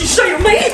you say to me?